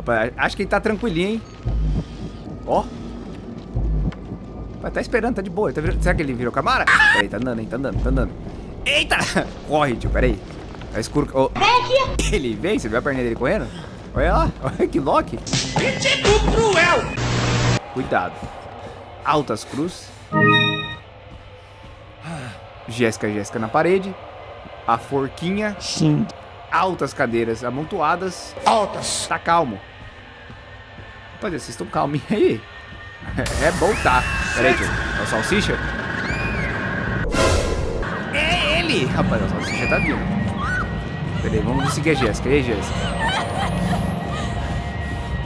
Rapaz, acho que ele tá tranquilinho, hein? Ó. Vai tá esperando, tá de boa. Tá virando... Será que ele virou Camara? Peraí, tá andando, hein? Tá andando, tá andando. Eita! Corre, tio, peraí. Tá escuro. Oh. Ele vem, você viu a perninha dele correndo? Olha lá, olha que lock. Tipo cruel! Cuidado. Altas cruz. Jéssica, Jéssica na parede. A forquinha. Sim. Altas cadeiras amontoadas. Altas. Tá calmo. Rapaziada, vocês estão calminhos aí? É bom tá. Pera aí, tio. É o salsicha? É ele! Rapaz, o salsicha tá vindo. Pera aí, vamos seguir a Jéssica. E aí, Jéssica?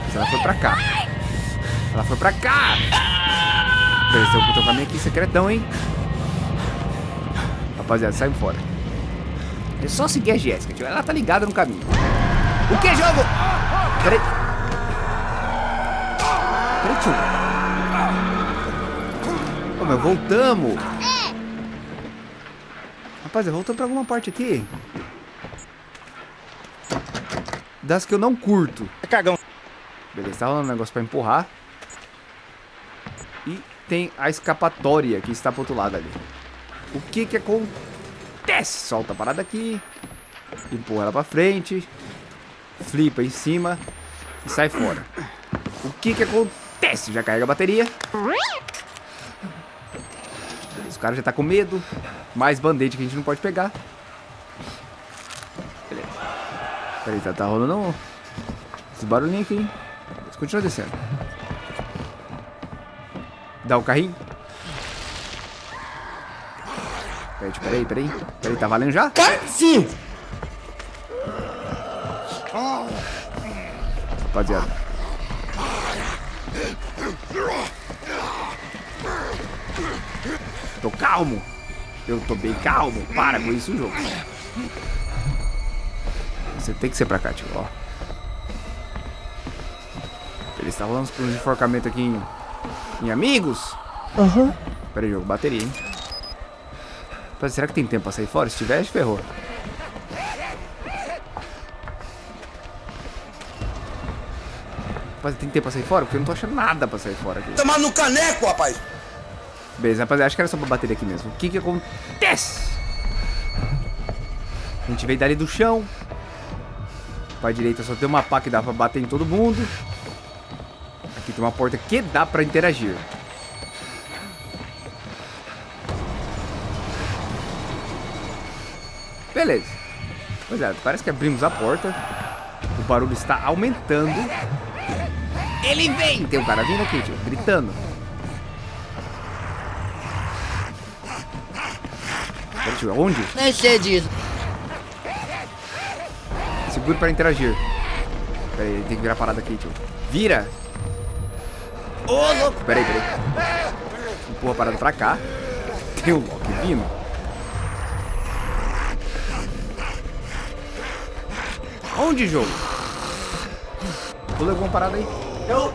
Mas ela foi pra cá. Ela foi pra cá! Pera aí, tem um caminho aqui secretão, hein? Rapaziada, sai fora. É só seguir a Jéssica, tio. Ela tá ligada no caminho. O que, jogo? Peraí. Peraí, tio. Ô, meu, voltamos. Rapaziada, voltamos pra alguma parte aqui. Das que eu não curto. É cagão. Beleza, tá rolando um negócio pra empurrar. E tem a escapatória que está pro outro lado ali. O que que acontece? Solta a parada aqui. Empurra ela pra frente. Flipa em cima. E sai fora. O que que acontece? Já carrega a bateria. Beleza, o cara já tá com medo. Mais band-aid que a gente não pode pegar. Beleza. Peraí, tá, tá rolando um... esse barulhinho aqui, hein? Mas continua descendo. Dá o carrinho. Peraí, peraí, peraí. Peraí, tá valendo já? Sim. Rapaziada. Tô calmo. Eu tô bem calmo. Para com isso, jogo. Você tem que ser pra cá, tio. Ó. Ele está rolando uns enforcamentos aqui em, em amigos. Aham. Pera aí, jogo. Bateria, hein? Rapaz, será que tem tempo pra sair fora? Se tiver, ferrou. Rapaz, tem tempo pra sair fora? Porque eu não tô achando nada pra sair fora aqui. Tomar no caneco, rapaz. Beleza, rapaziada, acho que era só pra bateria aqui mesmo. O que que acontece? A gente veio dali do chão. Pra direita só tem uma pá que dá pra bater em todo mundo. Aqui tem uma porta que dá pra interagir. Beleza. Pois é, parece que abrimos a porta. O barulho está aumentando. Ele vem! Tem um cara vindo aqui, tio, gritando. Pera, tio, onde? Nem sei disso. Segure para interagir. Pera aí, tem que virar parada aqui, tio. Vira! Ô, louco! Pera aí, pera aí. Empurra a parada pra cá. Tem o Loki vindo. Onde, jogo? Tu levou uma parada aí? Eu.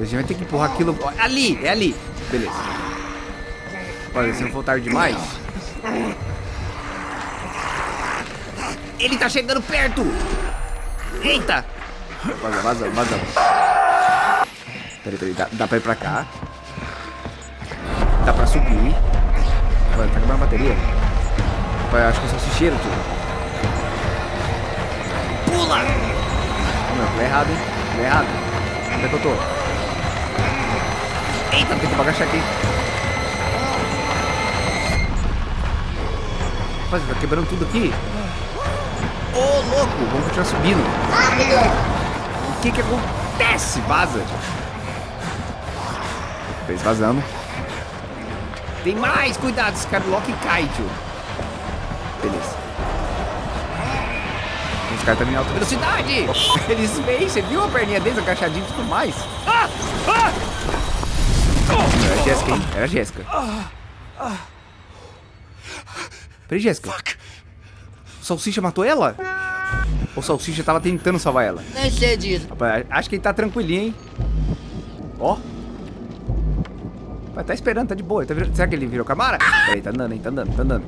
A gente vai ter que empurrar aquilo... Ó, Ali, é ali. Beleza. Olha, se não for tarde demais... Ele tá chegando perto! Eita! Vaza, vaza, vaza. Peraí, peraí, dá, dá pra ir pra cá. Dá pra subir. Olha, tá acabando a bateria. Eu acho que é salsicheiro, tio. Pula! Não, pulei errado, hein? Pulei errado. Onde é que eu tô? Eita, tem que agachar aqui. Rapaz, tá quebrando tudo aqui. Ô, louco! Vamos continuar subindo. O que que acontece? Vaza. Fez vazando. Tem mais! Cuidado, esse cara Loki cai, tio. Beleza. Os caras estão em alta velocidade. Eles vêm, você viu a perninha deles agachadinho e tudo mais. Ah! Ah! Era a Jéssica, hein? Era a Jéssica. Peraí, Jéssica. O Salsicha matou ela? Ou o Salsicha tava tentando salvar ela? Nem sei disso. Rapaz, acho que ele tá tranquilinho, hein? Ó. Vai tá esperando, tá de boa. Tá virando... Será que ele virou Camara? Peraí, tá andando, hein? Tá andando, tá andando.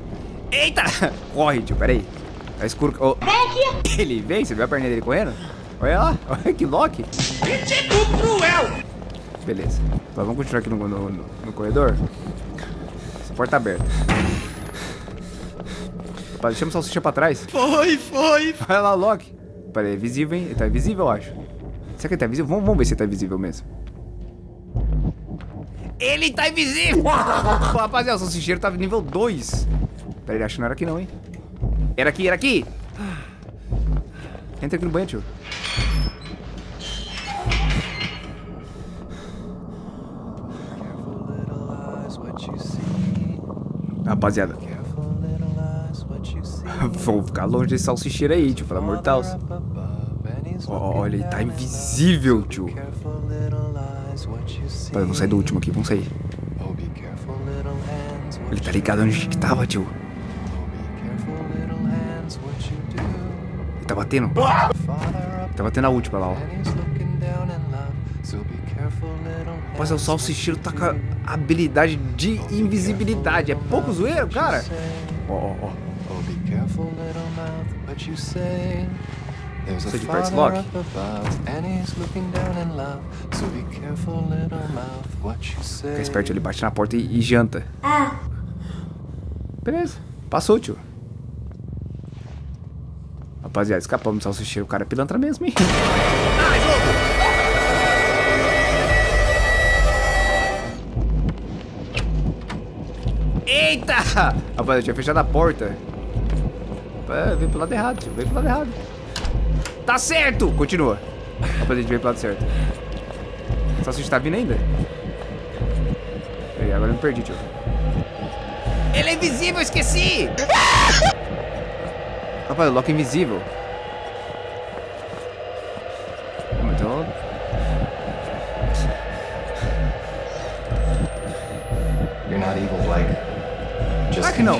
Eita! Corre, tio, peraí. Tá escuro. Oh. Ele vem, você viu a perninha dele correndo? Olha lá, olha que Loki. Tipo cruel. Beleza. Então, vamos continuar aqui no, no, no, no corredor. Essa porta tá aberta. Opa, deixamos o salsicha pra trás. Foi, foi. Olha lá o Loki. Peraí, é visível, hein? Ele tá invisível, eu acho. Será que ele tá invisível? Vamos, vamos ver se ele tá invisível mesmo. Ele tá invisível! Rapaziada, o salsicheiro tava nível 2. Peraí, acho que não era aqui não, hein? Era aqui, era aqui! Entra aqui no banho, tio. Rapaziada, vou ficar longe desse salsicheiro aí, tio, de Deus. Olha, ele tá invisível, tio. Vamos sair do último aqui, vamos sair. Ele tá ligado onde a tava, tio. Batendo. Tá batendo a última lá, ó. Rapaz, o salsicheiro tá com a habilidade de invisibilidade. É pouco zoeiro, cara. Ó, ó, ó. Você de perto, Loki? Fica esperto, ele bate na porta e, e janta. Beleza. Passou, tio. Rapaziada, escapamos do salsicheiro. O cara é pilantra mesmo, hein? Eita! Rapaz, eu tinha fechado a porta. É, veio pro lado errado, tio. Veio pro lado errado. Tá certo! Continua. Rapaz, a gente veio pro lado certo. O salsicha tá vindo ainda? Peraí, agora eu me perdi, tio. Ele é invisível, esqueci! Rapaz, o Loki é invisível. Então... You're not evil, Blake. Just que não.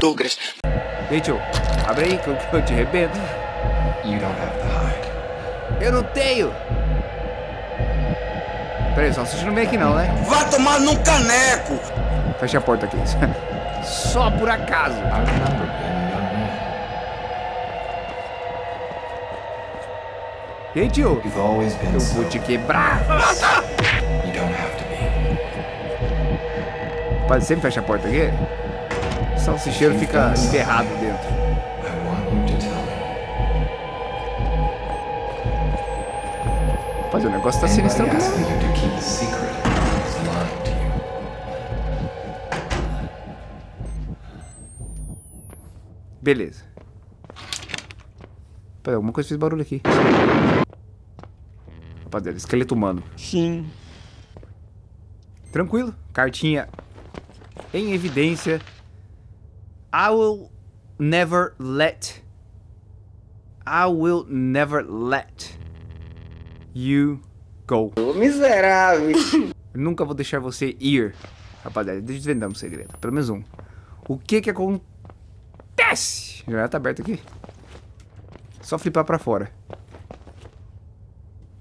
Douglas. Tio, abre aí que eu, que eu te arrebento. You don't have to hide. Eu não tenho! Pera aí, só você não vem aqui não, né? Vai tomar num caneco. Fecha a porta aqui. Só por acaso. I remember E aí, tio? Eu vou te quebrar. Rapaz, sempre fecha a porta aqui. O salsicheiro fica enterrado dentro. Rapaz, o negócio tá sinistro mesmo. Beleza. Pera, alguma coisa fez barulho aqui. Rapaziada, esqueleto humano. Sim. Tranquilo. Cartinha em evidência. I will never let. I will never let you go. Miserável. Nunca vou deixar você ir. Rapaziada, deixa eu desvendar um segredo. Pelo menos um. O que que acontece? Já tá aberto aqui. Só flipar pra fora.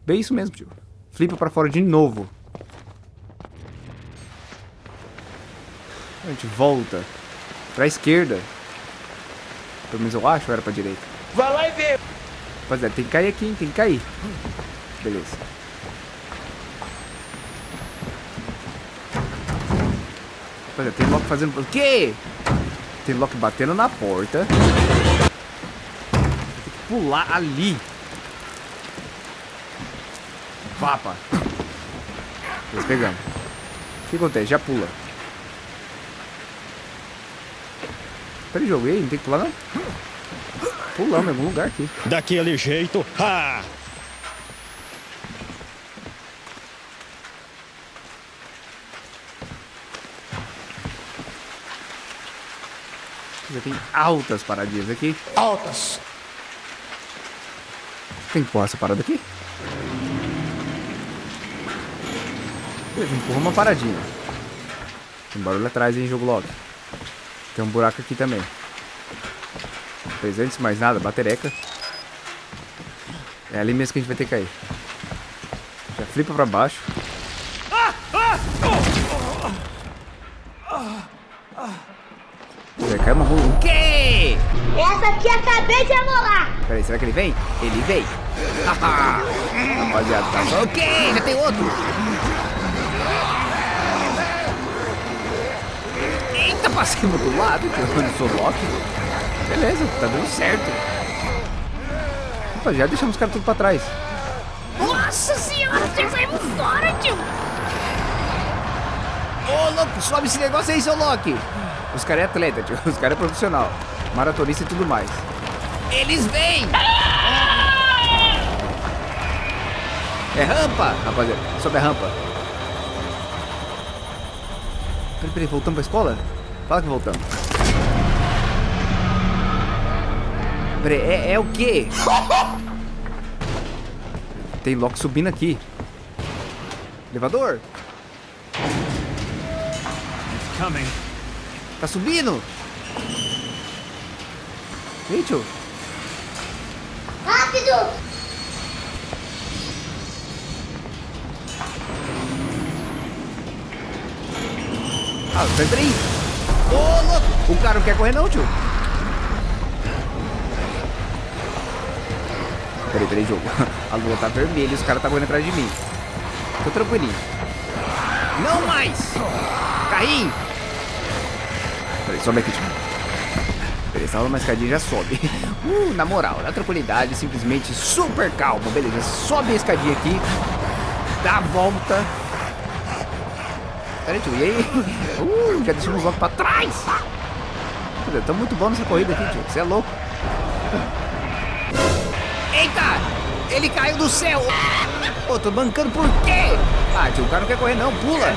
Bem isso mesmo, tio. Flipa pra fora de novo. A gente volta pra esquerda. Pelo menos eu acho, ou era pra direita? Vai lá e vê. Rapaziada, tem que cair aqui, hein? Tem que cair. Beleza. Rapaziada, tem Loki fazendo... O quê? Tem Loki batendo na porta. Tem que pular ali. Vapa. Nós pegamos. O que acontece? Já pula. Peraí, jogo. Aí? Não tem que pular, não? Pulamos em algum lugar aqui. Daquele jeito. Ha! Já tem altas paradinhas aqui. Altas. Tem que empurrar essa parada aqui? Beleza, empurra uma paradinha. Tem barulho atrás, hein, jogo logo. Tem um buraco aqui também. Mas antes de mais nada, batereca. É ali mesmo que a gente vai ter que cair. Já flipa pra baixo. Já cai uma. O quê? Essa aqui acabei de amolar. Peraí, será que ele vem? Ele vem. Rapaziada, tá só... Ok, já tem outro. Passei do lado, que eu não sou Loki. Beleza, tá dando certo. Rapaziada, deixamos os caras tudo pra trás. Nossa senhora, já saímos fora, tio. Ô, louco, sobe esse negócio aí, seu Loki. Os caras é atleta, tio. Os caras é profissional. Maratonista e tudo mais. Eles vêm! É rampa, rapaziada. Sobe a rampa. Peraí, peraí, voltamos pra escola? Fala que voltamos. Peraí, é, é o quê? Tem Loki subindo aqui. Elevador? Coming. Tá subindo? Tio. Rápido. Ah, peraí. O cara não quer correr não, tio. Peraí, peraí, jogo. A lua tá vermelha e os caras tá correndo atrás de mim. Tô tranquilinho. Não mais! Caí! Peraí, sobe aqui, tio. Peraí, salva uma escadinha já sobe. Uh, na moral, na tranquilidade, simplesmente super calmo. Beleza, sobe a escadinha aqui. Dá a volta. Peraí, tio, e aí? Uh, já deixamos logo pra trás. Tá muito bom nessa corrida aqui, tio. Você é louco. Eita! Ele caiu do céu! Pô, tô bancando por quê? Ah, tio, o cara não quer correr não, pula!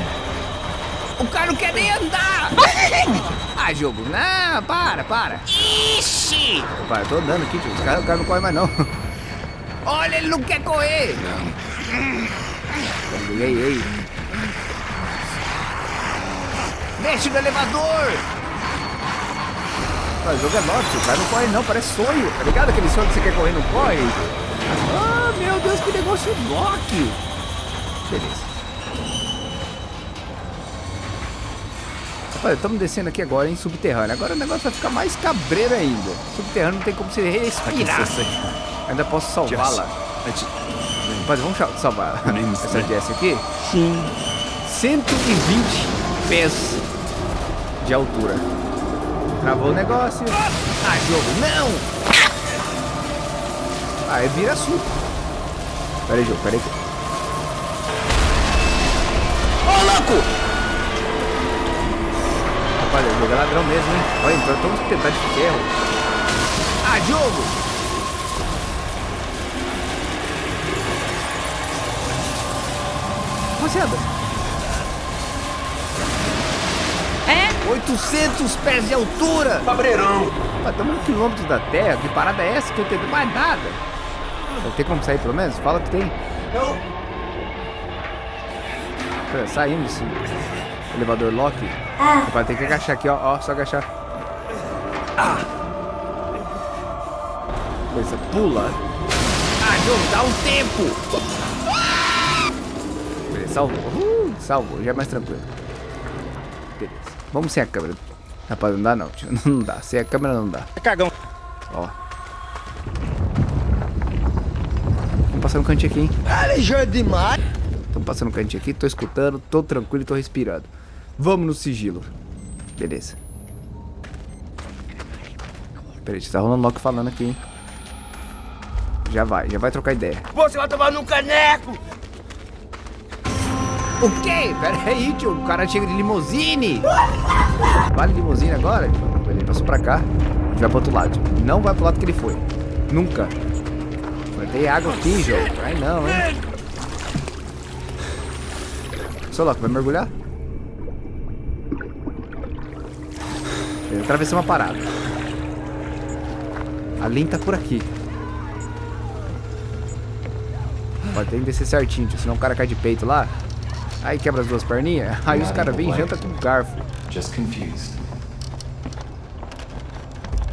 O cara não quer nem andar! Ah, jogo, não, para, para! Ixi! Opa, eu tô andando aqui, tio, o cara, o cara não corre mais não. Olha, ele não quer correr! Ei, ei, ei! Mexe no elevador! Ah, o jogo é nosso, o cara não corre não, parece sonho. Tá ligado aquele sonho que você quer correr não corre? Ah, meu Deus, que negócio Loki. Beleza. Rapaz, estamos descendo aqui agora em subterrâneo. Agora o negócio vai ficar mais cabreiro ainda. Subterrâneo não tem como você respirar. Ainda posso salvá-la. Rapaz, vamos salvar essa Jess aqui? Sim. 120 pés de altura. Travou o negócio. Ah, jogo, não! Ah, é vira suco. Pera aí, jogo, pera aí. Ô, louco! Rapaz, o jogo é ladrão mesmo, hein? Olha, então estamos pedaço de ferro. Ah, jogo! Rapaziada. É? 800 pés de altura! Cabreirão. Ah, estamos no quilômetro da Terra. Que parada é essa que eu não entendo mais nada? Vai ter como sair pelo menos? Fala que tem. Não. Pera, Saímos desse elevador Loki. Vai ter que agachar aqui, ó. Ó, só agachar. Ah! Coisa, pula. Ah, jogo, dá um tempo! Beleza, salvou. Uh, salvou, já é mais tranquilo. Beleza. Vamos sem a câmera. Rapaz, não dá não, tio. Não dá. Sem a câmera não dá. Cagão. Ó. Vamos passar um cantinho aqui, hein? Alejandro demais. Tô passando um cantinho aqui, tô escutando, tô tranquilo e tô respirando. Vamos no sigilo. Beleza. Peraí, tá rolando Loki falando aqui, hein? Já vai, já vai trocar ideia. Você vai tomar num caneco. O quê? Pera aí, tio. O cara chega de limusine. Vale limusine agora? Ele passou pra cá. Gente vai pro outro lado. Não vai pro lado que ele foi. Nunca. Ter água aqui, jogo. Ai não, hein? Seu Loki, vai mergulhar? Ele atravessou uma parada. A Lin tá por aqui. Pode ter que descer certinho, tio, senão o cara cai de peito lá. Aí quebra as duas perninhas. Aí os caras vêm e janta com garfo. Just confused.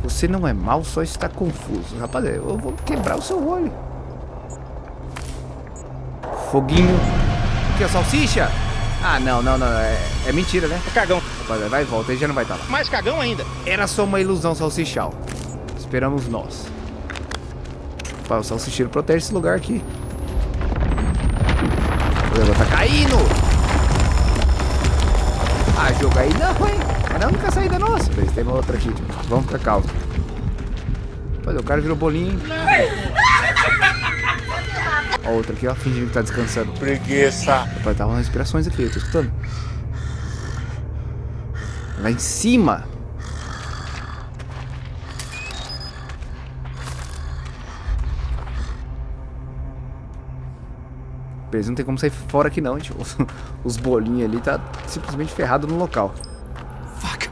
Você não é mal, só está confuso. Rapaziada, eu vou quebrar o seu olho. Foguinho. O que, é salsicha? Ah, não, não, não. É, é mentira, né? Cagão. Rapaziada, vai e volta, ele já não vai estar lá. Mais cagão ainda. Era só uma ilusão salsichal. esperamos nós. Pá, o salsicheiro protege esse lugar aqui. Negócio tá caindo! Ah, jogo aí não, hein? Mas não a única saída nossa. Peraí, tem uma outra aqui. Vamos ficar calmo. Olha, o cara virou bolinho. Ó, outra aqui, ó, fingindo que tá descansando. Preguiça. Rapaz, tá umas respirações aqui, eu tô escutando. Lá em cima. Beleza, não tem como sair fora aqui não, tipo. Os bolinhos ali tá simplesmente ferrado no local. Fuck.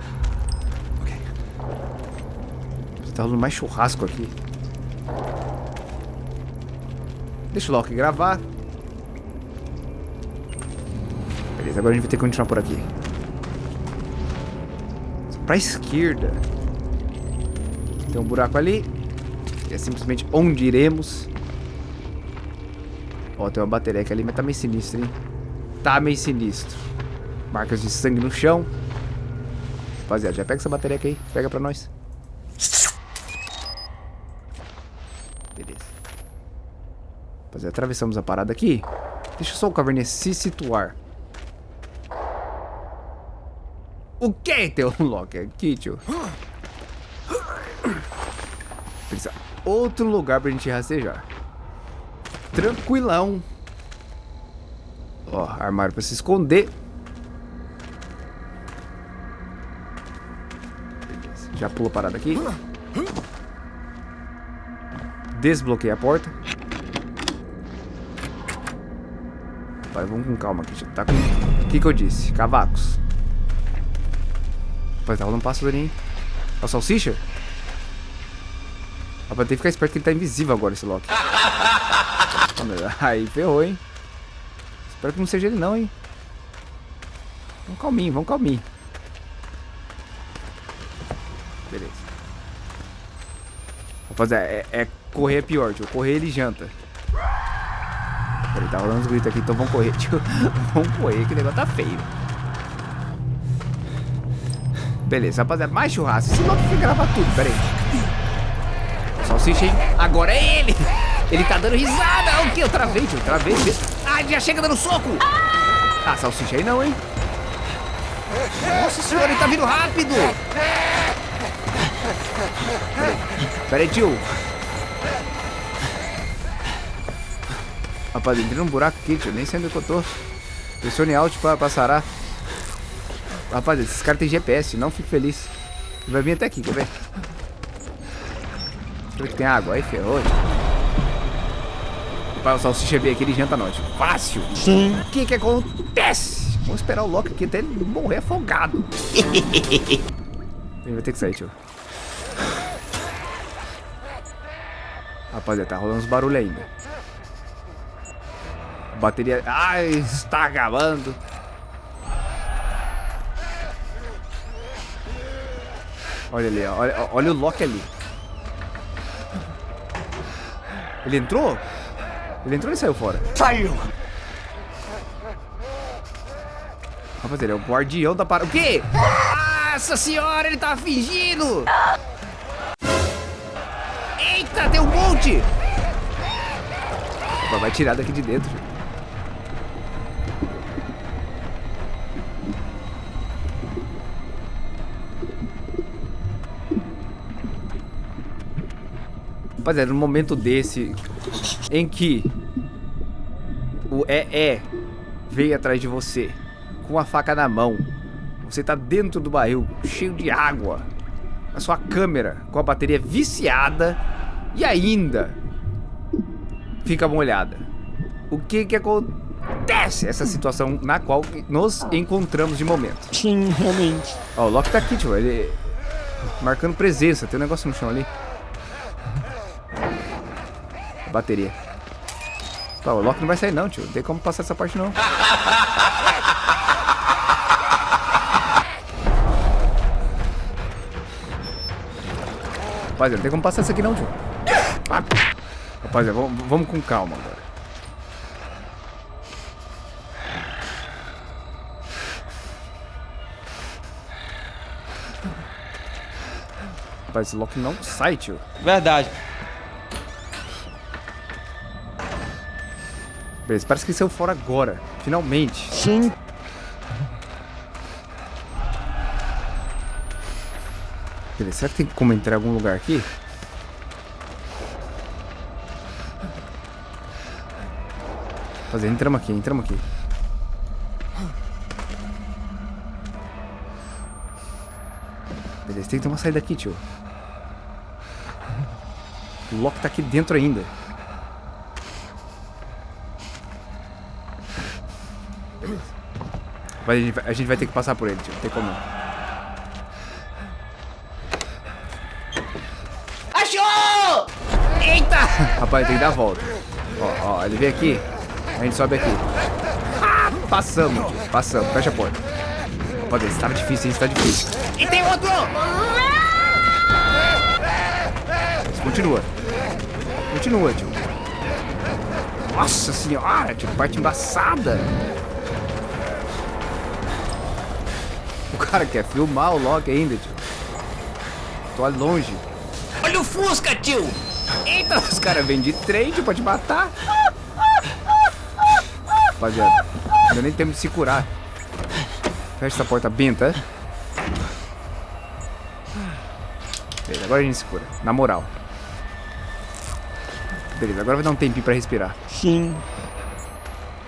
Okay. Tá rolando mais churrasco aqui. Deixa o Loki gravar. Beleza, agora a gente vai ter que continuar por aqui. Pra esquerda. Tem um buraco ali. É simplesmente onde iremos. Ó, tem uma bateria ali, mas tá meio sinistro, hein? Tá meio sinistro. Marcas de sangue no chão. Rapaziada, já pega essa bateria aí. Pega pra nós. Beleza. Rapaziada, atravessamos a parada aqui. Deixa só o caverninha se situar. O que um Loki aqui, tio? Precisa outro lugar pra gente rastejar. Tranquilão. Ó, armário pra se esconder. Beleza. Já pula a parada aqui. Desbloqueia a porta. Vai, vamos com calma aqui. Tá com... O que que eu disse? Cavacos. Rapaz, tá rolando um hein? A salsicha? Rapaz, tem que ficar esperto que ele tá invisível agora, esse Loki. Aí, ferrou, hein? Espero que não seja ele não, hein? Vamos calminho, vamos calminho. Beleza. Rapaziada, é, é correr é pior, tio. Correr ele janta. Peraí, tá rolando uns gritos aqui, então vamos correr, tio. vamos correr, que o negócio tá feio. Beleza, rapaziada, mais churrasco. Esse Loki quer gravar tudo, peraí. Salsicha, hein? Agora é ele! Ele tá dando risada! O que? Eu travei, tio, travei. Ah, já chega dando soco! Ah, salsicha aí não, hein? Nossa senhora, ele tá vindo rápido! Peraí, tio. Rapaz, entrei num buraco aqui, tio. Nem sei onde é eu tô. Pressione Alt pra, sarar. Rapaz, esses caras têm GPS, não fico feliz. Ele vai vir até aqui, quer ver? Espero que tem água. Aí ferrou. Rapaz, o salsicha veio aqui, ele janta nós. Fácil. Sim. O que que acontece? Vamos esperar o Loki aqui até ele morrer afogado. ele vai ter que sair, tio. Rapaziada, tá rolando uns barulhos ainda. Bateria... Ai, está acabando. Olha ali, olha, olha o Loki ali. Ele entrou? Ele entrou e saiu fora. Saiu. Rapaziada, ele é o guardião da parada. O quê? Nossa senhora, ele tava fingindo! Eita, tem um monte! Opa, vai tirar daqui de dentro. Rapaziada, num momento desse em que o EE veio atrás de você com a faca na mão, você tá dentro do barril cheio de água, a sua câmera com a bateria viciada e ainda fica molhada. O que que acontece essa situação na qual nos encontramos de momento? Sim, realmente. Ó, o Loki tá aqui, tio, ele marcando presença, tem um negócio no chão ali. Bateria. Pô, o Loki não vai sair não, tio. Não tem como passar essa parte não. Rapaziada, não tem como passar isso aqui não, tio. Rapaziada, vamos, vamos com calma agora. Rapaz, esse Loki não sai, tio. Verdade. Beleza, parece que ele saiu fora agora. Finalmente. Sim. Beleza, será que tem como entrar em algum lugar aqui? Fazer, entramos aqui, entramos aqui. Beleza, tem que ter uma saída aqui, tio. O Loki tá aqui dentro ainda. Mas a gente, vai, a gente vai ter que passar por ele, tio. Não tem como. Achou! Eita! Rapaz, tem que dar a volta. Ó, ó, ele vem aqui. A gente sobe aqui. Ah, passamos, tio. Passamos. Fecha a porta. Rapaziada, isso tá difícil, isso tá difícil. E tem outro! Mas continua. Continua, tio. Nossa senhora, tio. Parte embaçada. O cara quer filmar o Loki ainda, tio. Tô longe. Olha o Fusca, tio! Eita, os caras vêm de trem, tio, pra te matar. Rapaziada, não deu nem tempo de se curar. Fecha essa porta benta. Beleza, agora a gente se cura. Na moral. Beleza, agora vai dar um tempinho pra respirar. Sim.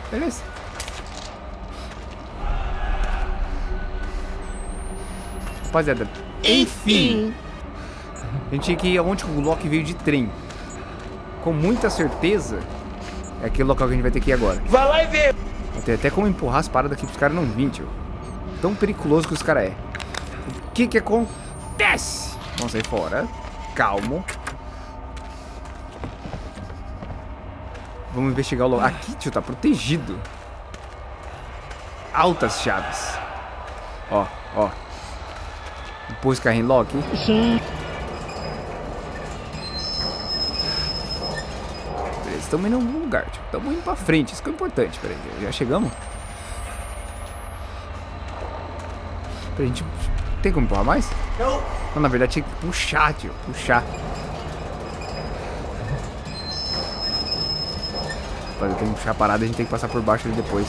Beleza. Rapaziada, enfim. A gente tinha que ir aonde o Loki veio de trem. Com muita certeza, é aquele local que a gente vai ter que ir agora. Vai lá e vê! Ter até como empurrar as paradas aqui pros caras não virem, tio. Tão periculoso que os caras é. O que que acontece? Vamos sair fora. Calmo. Vamos investigar o local. Aqui, tio, tá protegido. Altas chaves. Ó, ó. Pôs carrinho lock. Beleza, estamos indo em algum lugar, tio. Estamos indo pra frente, isso que é importante. Peraí, já chegamos? Peraí, a gente... Tem como empurrar mais? Não. Não, na verdade tinha que puxar, tio. Puxar. Eu tenho que puxar a parada e a gente tem que passar por baixo ali depois.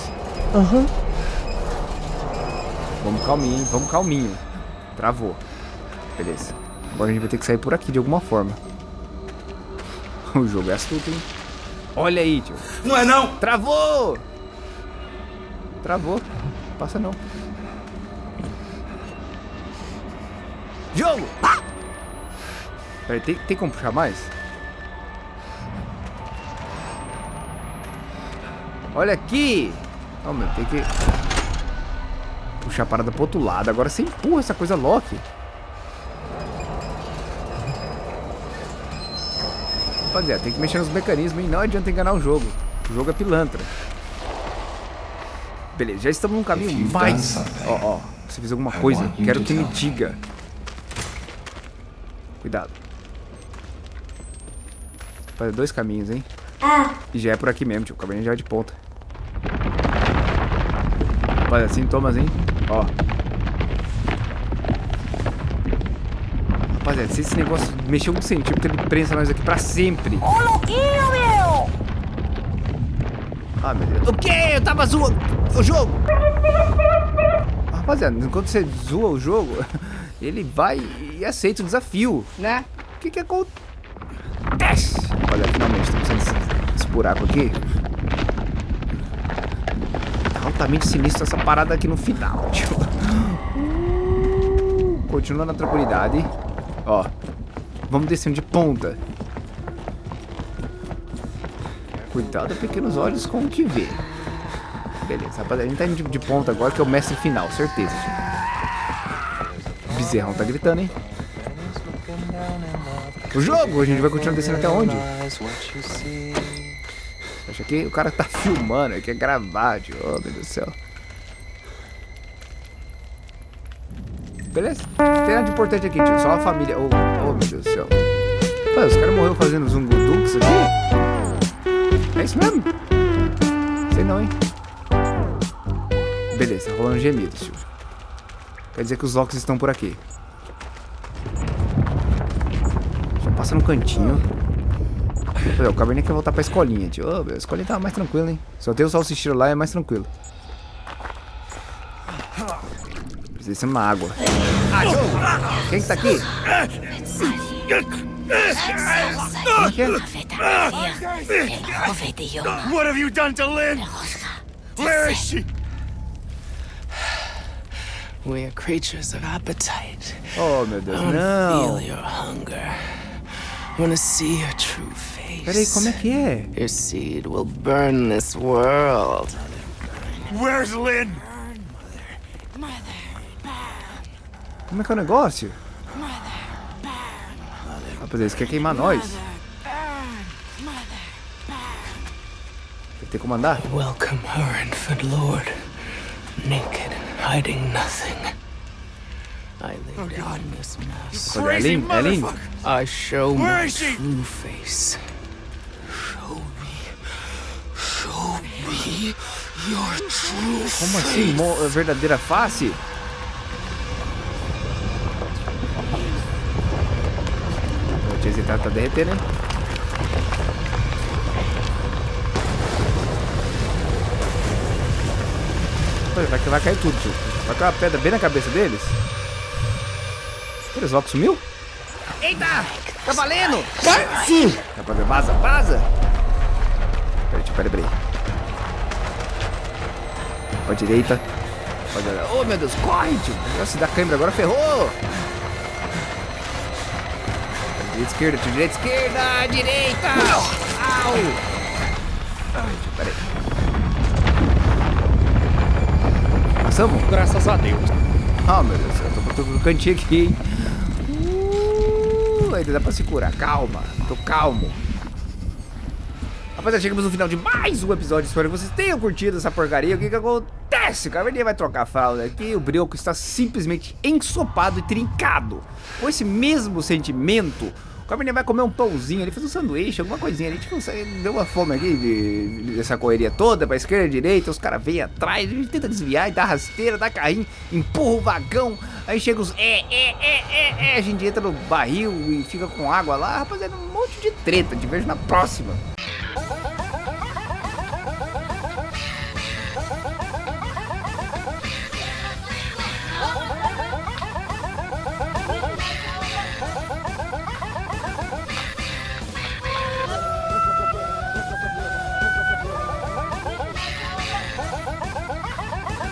Aham. Vamos calminho, hein? Vamos calminho. Travou. Beleza. Agora a gente vai ter que sair por aqui de alguma forma. O jogo é astuto, hein? Olha aí, tio. Não é não? Travou! Travou. Passa não. Jogo! Peraí, tem, tem como puxar mais? Olha aqui! Oh, meu, tem que... Puxar a parada pro outro lado. Agora você empurra essa coisa Loki. Rapaziada, tem que mexer nos mecanismos e não adianta enganar o jogo. O jogo é pilantra. Beleza, já estamos num caminho mais... Ó, ó, você fez alguma coisa, you quero que me diga. Cuidado. Fazer dois caminhos, hein? E já é por aqui mesmo, tio. O caminho já é de ponta. Rapaziada, sintomas, hein? Ó. Rapaziada, se esse negócio mexer um centímetro, ele prensa nós aqui pra sempre. Ô, louquinho, meu! Ah, meu Deus. O quê? Eu tava zoando o jogo. Rapaziada, enquanto você zoa o jogo, ele vai e aceita o desafio, né? O que que acontece? Olha, finalmente estamos esse, esse buraco aqui. Altamente sinistro essa parada aqui no final, tio. Uh, Continua na tranquilidade. Ó, vamos descendo de ponta. Cuidado, pequenos olhos com o que vê. Beleza, rapaziada, a gente tá indo de, de ponta agora, que é o mestre final, certeza, tio. Bezerrão tá gritando, hein? O jogo, a gente vai continuar descendo até onde? Acha que o cara tá filmando, ele quer gravar, tio. Oh, meu Deus do céu. Beleza? Não tem nada de importante aqui, tio. Só a família. Oh, oh meu Deus do céu. Pô, os caras morreram fazendo zungudux aqui? É isso mesmo? Sei não, hein? Beleza, rolando gemidos, tio. Quer dizer que os Locks estão por aqui. passa no cantinho. Pô, o Cabernet quer voltar pra escolinha, tio. Ô, meu, a escolinha tava mais tranquila, hein? Eu tenho o salsicheiro lá, é mais tranquilo. Precisa de uma água. Ah! Quem que tá aqui? Como que é? What have you done to Lynn? Where is she? We are creatures of appetite. Oh, meu Deus, I wanna não. feel your hunger. Wanna see your true face. Peraí, como é que é? Your seed will burn this world. Where's Lynn? Como é que é o negócio? Rapaz, eles querem queimar nós. Tem que comandar? Welcome her, infant lord. Naked, hiding nothing. I lay down this mask. É Lin? É Lin? I show Where my true face. Como assim? Verdadeira face? O tio tá, tá derretendo, hein? Vai, vai cair tudo, tio. Vai cair uma pedra bem na cabeça deles. Eles logo sumiu? Eita! Tá valendo! Sim! Vaza, vaza! Peraí, peraí, peraí. Pra direita. Oh, meu Deus, corre, tio. Nossa, se dá câimbra agora, ferrou. Direita, esquerda, tio. Direita, esquerda, direita. Au. Peraí, tio, peraí. Passamos? Graças a Deus. Ah, meu Deus, eu tô, tô no cantinho aqui, hein. Uh, ainda dá pra se curar. Calma, tô calmo. Rapaziada, chegamos no final de mais um episódio. Espero que vocês tenham curtido essa porcaria. O que que acontece? O Caverninha vai trocar a fralda aqui. O Brioco está simplesmente ensopado e trincado. Com esse mesmo sentimento, o Caverninha vai comer um pãozinho ali, fazer um sanduíche, alguma coisinha ali. Tipo, deu uma fome aqui de, de- dessa correria toda, pra esquerda, direita. Os caras vêm atrás, a gente tenta desviar e dá rasteira, dá carrinho, empurra o vagão. Aí chega os é, é, é, é, é. A gente entra no barril e fica com água lá. Rapaziada, um monte de treta. Te vejo na próxima.